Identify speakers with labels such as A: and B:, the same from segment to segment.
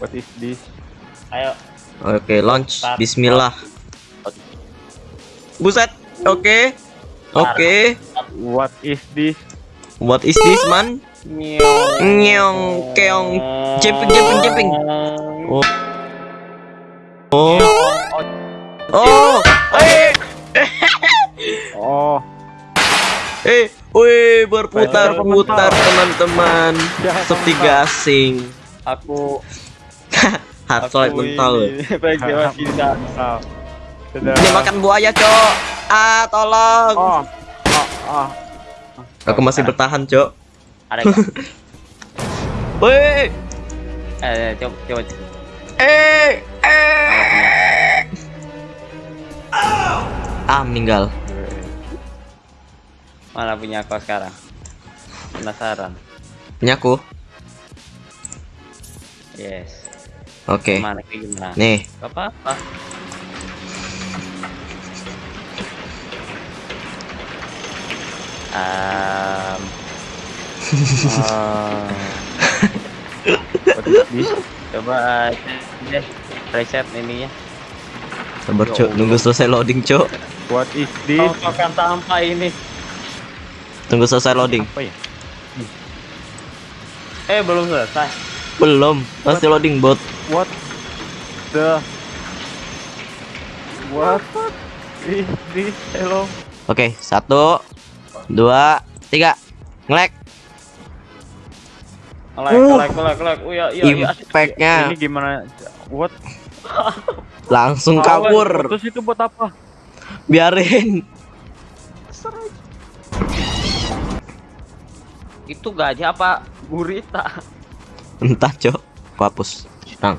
A: What is this?
B: Ayo.
C: Oke, launch.
B: Start.
C: Bismillah. Buset. Oke. Oke.
A: What is this?
C: What is this, man? Nyong, keong, jumping, jumping, jumping. Oh. Oh. Oh. Eh.
A: Oh,
C: Eh. Wih, berputar
A: Pressure
C: putar
A: mental.
C: teman-teman. Seperti gasing.
B: Aku
C: Hard solid mental.
A: Sudah.
C: Ini makan buaya, Cok. Ah, tolong.
A: Oh, oh, oh.
C: Aku masih bertahan, Cok.
B: Ada nggak?
C: Wih.
B: Eh, coba coba.
C: Eh. Eh. Ah, meninggal.
B: Mana punya aku sekarang? Penasaran.
C: Ini aku.
B: Yes.
C: Oke.
B: Gimana gimana?
C: Nih.
B: Gak apa-apa. Um,
A: Ah. This?
B: coba deh reset ininya.
C: Sabar, Cok. Nunggu selesai loading, Cok.
A: What is this?
B: Tontokan sampah ini.
C: Tunggu selesai loading.
A: Apa ya?
B: Eh belum selesai.
C: Belum. Masih loading, bot.
A: What the What is this? Hello.
C: Oke, satu, dua, tiga. Ngelek. Uh.
B: like, like. Oh, iya, iya, iya.
C: Impact-nya
A: Ini gimana? What?
C: langsung kabur.
A: Terus itu buat apa?
C: Biarin.
B: Itu gajah apa gurita?
C: Entah, Cok. Aku hapus. Nang.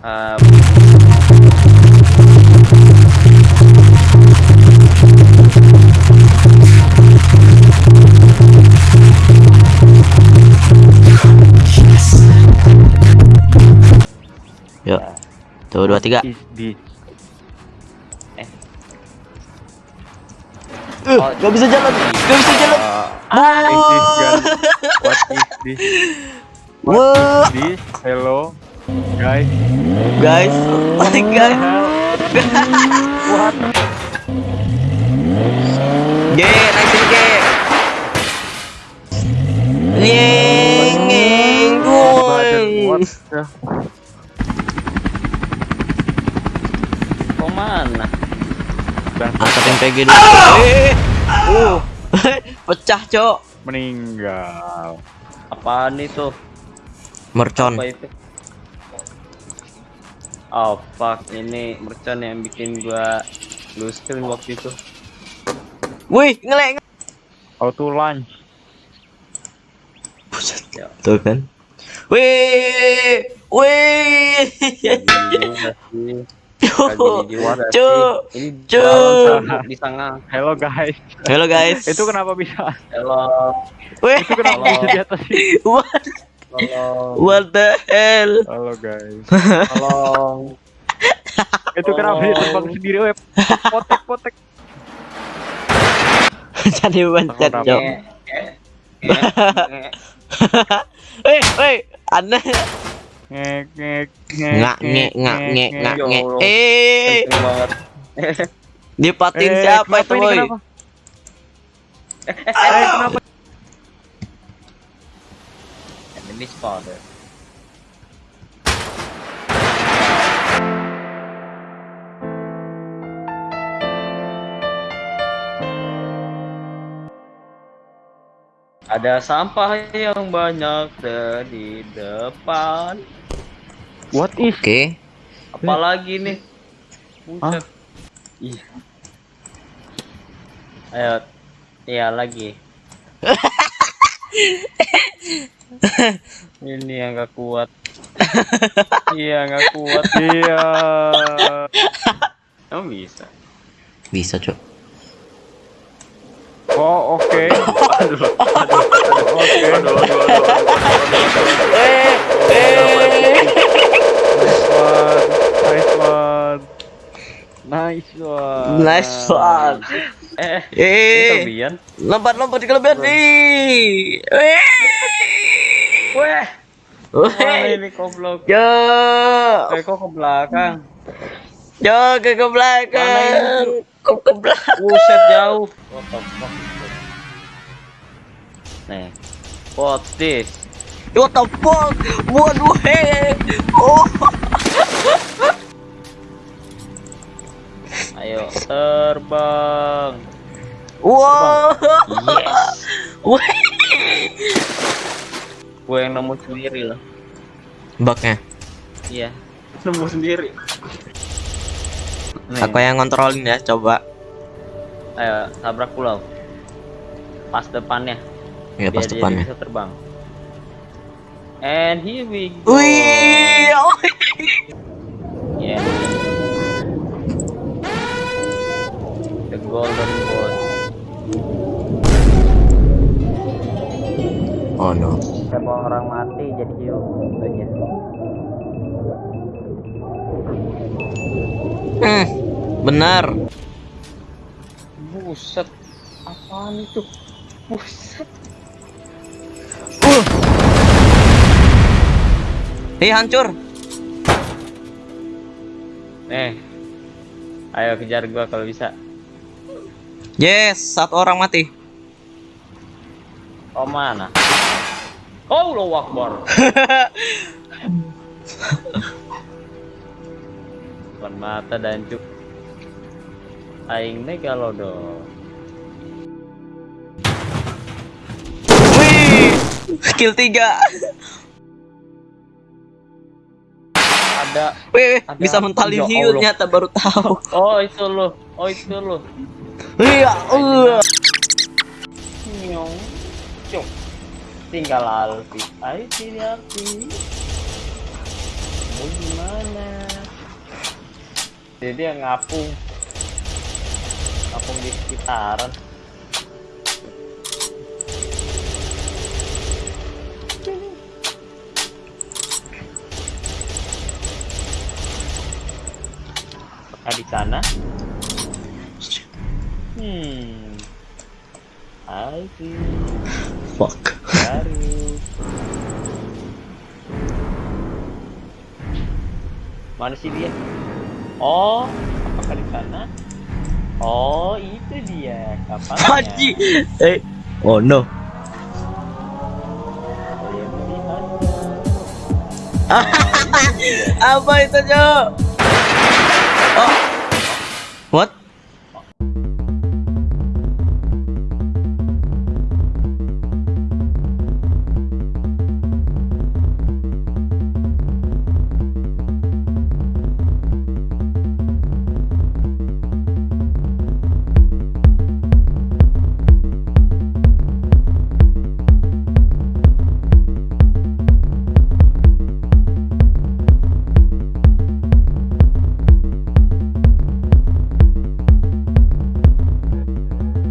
B: Eh,
C: Yuk. Tuh, dua, tiga.
A: Is this?
C: Uh, gak bisa jalan. Gak bisa jalan.
A: Uh? What is this?
C: Wah,
A: This? Hello, guys.
C: guys. guys.
A: What?
C: G, naikin G. Nyeng, nyeng,
A: Badan, what
C: goeng.
A: the?
B: kok mana?
C: Angkatin PG dulu. Eh, uh, pecah, Cok.
A: Meninggal.
B: Apaan itu?
C: Mercon.
B: Apa itu? Oh fuck, ini mercon yang bikin gua lose screen waktu itu.
C: Wih, ngelek.
A: Auto launch.
C: Buset.
B: Ya.
C: Tuh kan. Wih, wih. Cuk,
B: Ini
C: cuk.
B: di tengah.
A: Hello guys.
C: Halo guys.
A: Itu kenapa bisa?
B: Hello,
C: Wih,
A: Itu kenapa bisa di atas sih?
C: what,
B: tolong,
C: what the hell?
A: Halo guys.
B: tolong.
A: Itu kenapa dia terbang sendiri web? Potek potek.
C: Jadi
B: nge- nge-
C: Wih, wih, aneh.
A: Ngek ngek ngek.
C: Ngak, ngek, ngak, ngek, ngak,
B: Ya
C: ngek.
B: Allah.
C: Eh, dipatin
A: Eh,
C: siapa itu, boy?
A: Kenapa? Eh, kenapa?
B: Enemy spotted. Ada sampah yang banyak di depan.
A: What is?
C: Oke.
B: Apalagi nih? Buset. Iya. Ayo. Iya lagi. Ini yang gak kuat. iya gak kuat.
A: Iya.
B: Emang bisa.
C: Bisa, Cok.
A: Oh oke.
B: Aduh, aduh, aduh,
A: Oke.
B: aduh, aduh, aduh, aduh.
C: Eh, eh.
A: Nice one. Nice one.
C: Nice one.
B: Eh,
C: Eh,
B: kelebihan.
C: lompat lompat di kelebihan nih. Eh.
B: Weh,
C: Woi.
B: ini goblok?
C: Yo.
B: Eh kok ke belakang?
C: Yo ke ke belakang. Kok ke belakang.
B: Buset jauh. What the fuck? Nih. What's this?
C: What the fuck? Waduh, hei. Oh.
B: Ayo terbang.
C: Wow.
B: Yes. Gue yang nemu sendiri loh.
C: Bugnya.
B: Iya. Nemu sendiri. Nih,
C: Aku yang ngontrolin ya, coba.
B: Ayo tabrak pulau. Pas depannya.
C: Ya pas depannya.
B: bisa terbang. And here we go.
C: Wih. oh. Hmm. Benar.
B: Buset. Apaan itu? Buset.
C: Uh. Ih, hancur.
B: Eh. Ayo kejar gua kalau bisa.
C: Yes, satu orang mati.
B: Oh mana? Oh lo wakbar. Depan mata dan cuk. Aing megalodon.
C: Wih. Skill 3.
B: Ada.
C: Wih,
B: Ada-
C: bisa mentalin
B: Ya
C: hiu
B: Allah.
C: ternyata baru tahu.
B: Oh itu lo. Oh itu lo.
C: Iya, uh.
B: Nyong. Cuk. Tinggal Alfi. Ayo sini Alfi. Mau gimana? Jadi dia ngapung. Ngapung di sekitaran. Apakah di sana? Hmm. Alfi.
C: Fuck.
B: baru mana sih dia oh apakah di sana oh itu dia kapalnya
C: Haji. Eh. Oh no. Apa itu, Jo?